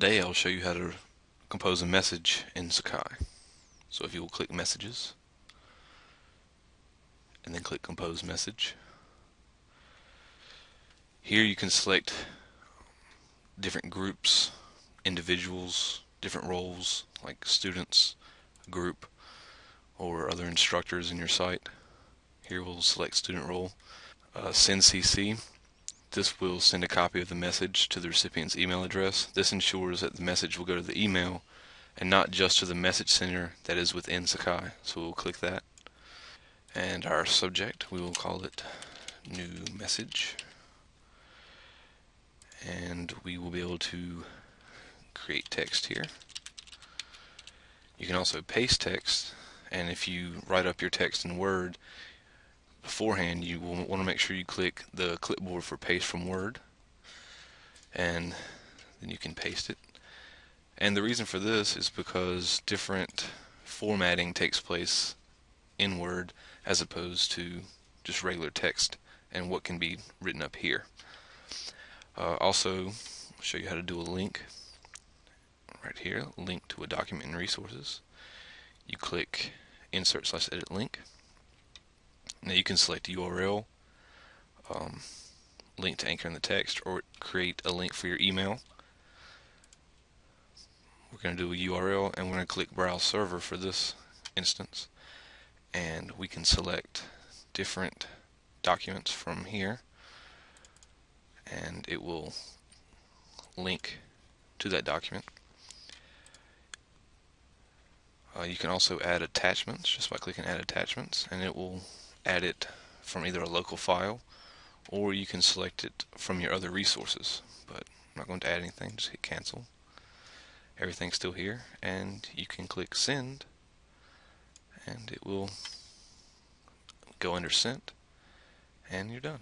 Today I'll show you how to compose a message in Sakai. So if you will click Messages and then click Compose Message. Here you can select different groups, individuals, different roles like students, group, or other instructors in your site. Here we'll select student role. Uh, send CC this will send a copy of the message to the recipient's email address. This ensures that the message will go to the email and not just to the message center that is within Sakai. So we'll click that. And our subject, we will call it new message. And we will be able to create text here. You can also paste text and if you write up your text in Word beforehand you will want to make sure you click the clipboard for paste from Word and then you can paste it. And the reason for this is because different formatting takes place in Word as opposed to just regular text and what can be written up here. Uh, also show you how to do a link right here link to a document and resources. You click insert slash edit link now you can select URL, um, link to anchor in the text, or create a link for your email. We're going to do a URL and we're going to click Browse Server for this instance. And we can select different documents from here and it will link to that document. Uh, you can also add attachments just by clicking add attachments and it will add it from either a local file or you can select it from your other resources. But I'm not going to add anything just hit cancel. Everything's still here and you can click send and it will go under sent and you're done